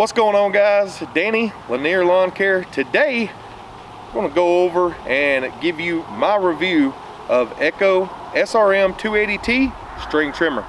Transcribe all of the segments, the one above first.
What's going on guys? Danny, Lanier Lawn Care. Today, I'm gonna go over and give you my review of Echo SRM 280T string trimmer.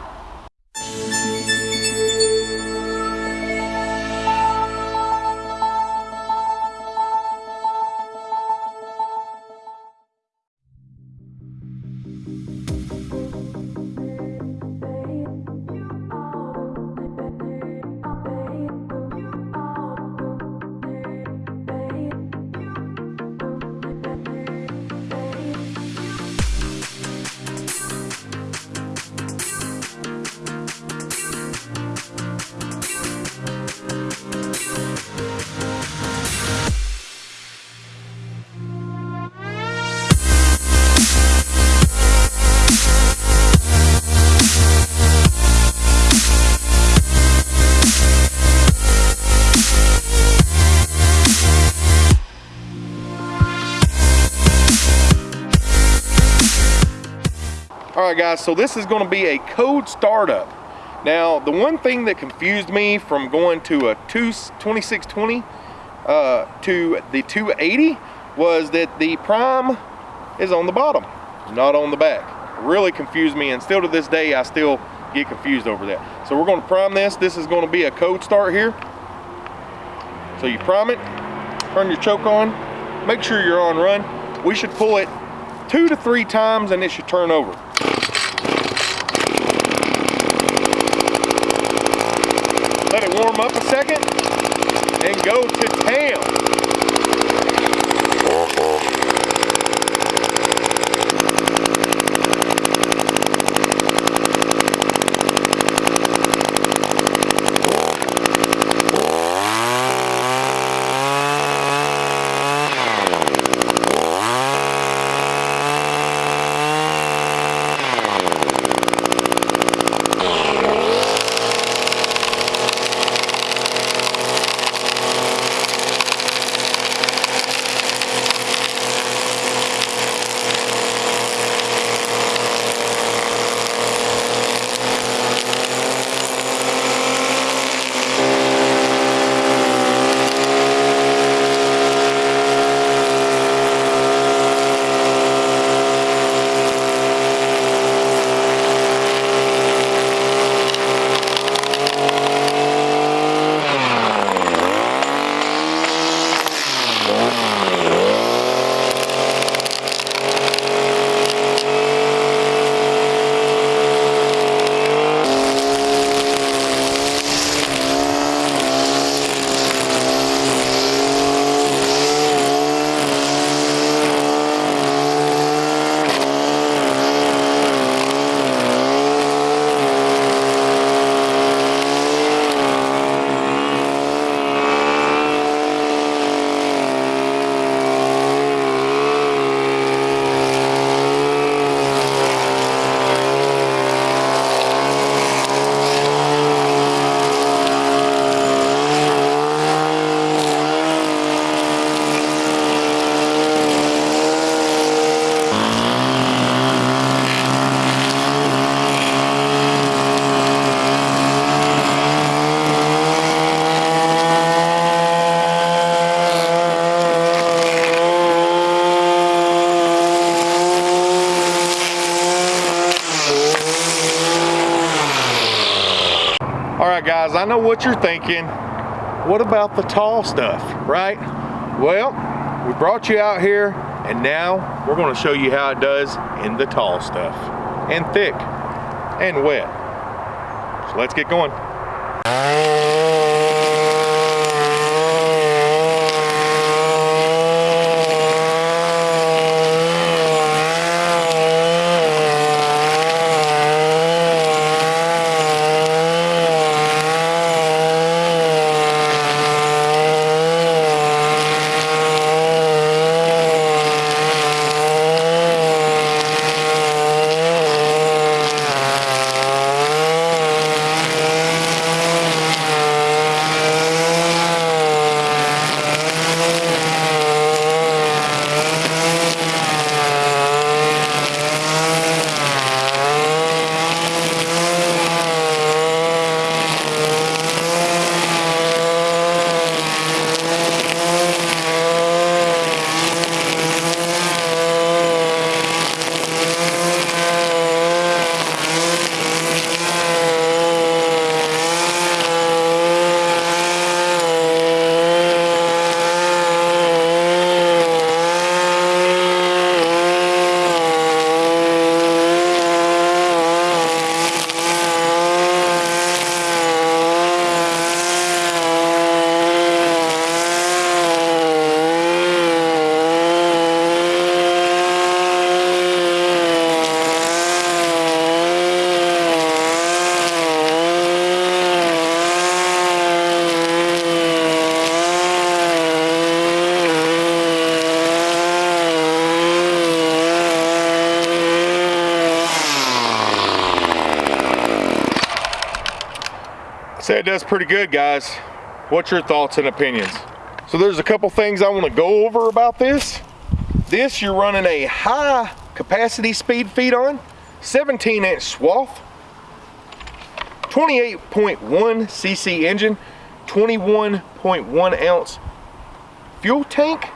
All right guys, so this is gonna be a cold startup. Now, the one thing that confused me from going to a 2620 uh, to the 280 was that the prime is on the bottom, not on the back. Really confused me and still to this day, I still get confused over that. So we're gonna prime this. This is gonna be a cold start here. So you prime it, turn your choke on, make sure you're on run. We should pull it two to three times and it should turn over. Up a second and go to town. Right, guys, I know what you're thinking. What about the tall stuff, right? Well, we brought you out here and now we're gonna show you how it does in the tall stuff and thick and wet. So let's get going. It does pretty good, guys. What's your thoughts and opinions? So there's a couple things I want to go over about this. This you're running a high capacity speed feed on, 17 inch swath, 28.1 cc engine, 21.1 ounce fuel tank.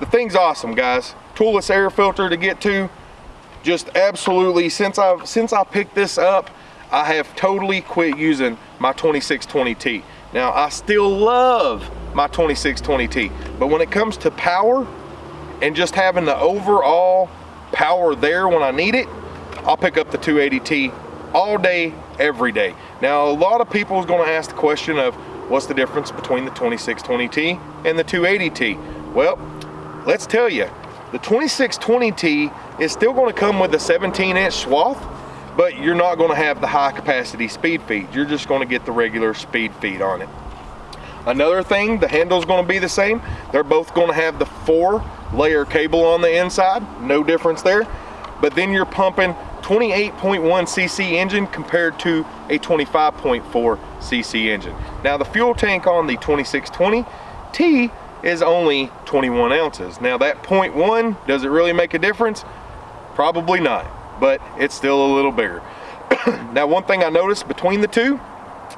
The thing's awesome, guys. Toolless air filter to get to. Just absolutely, since I've since I picked this up, I have totally quit using my 2620T. Now, I still love my 2620T, but when it comes to power and just having the overall power there when I need it, I'll pick up the 280T all day, every day. Now, a lot of people is gonna ask the question of what's the difference between the 2620T and the 280T? Well, let's tell you, the 2620T is still gonna come with a 17 inch swath, but you're not gonna have the high capacity speed feed. You're just gonna get the regular speed feed on it. Another thing, the handle's gonna be the same. They're both gonna have the four layer cable on the inside, no difference there. But then you're pumping 28.1 cc engine compared to a 25.4 cc engine. Now the fuel tank on the 2620T is only 21 ounces. Now that 0.1, does it really make a difference? Probably not, but it's still a little bigger. now one thing I noticed between the two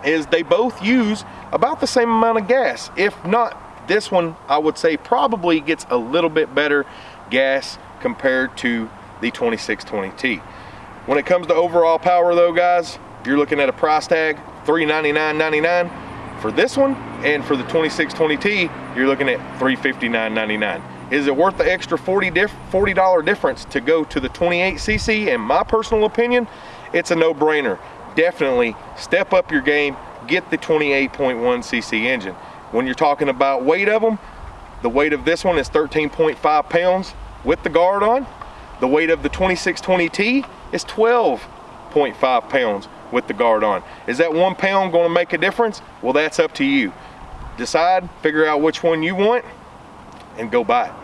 is they both use about the same amount of gas. If not, this one I would say probably gets a little bit better gas compared to the 2620T. When it comes to overall power though, guys, you're looking at a price tag, $399.99 for this one, and for the 2620T, you're looking at $359.99. Is it worth the extra 40 $40 difference to go to the 28cc? In my personal opinion, it's a no-brainer. Definitely step up your game, get the 28.1cc engine. When you're talking about weight of them, the weight of this one is 13.5 pounds with the guard on. The weight of the 2620T is 12.5 pounds with the guard on. Is that one pound gonna make a difference? Well, that's up to you. Decide, figure out which one you want, and go buy it.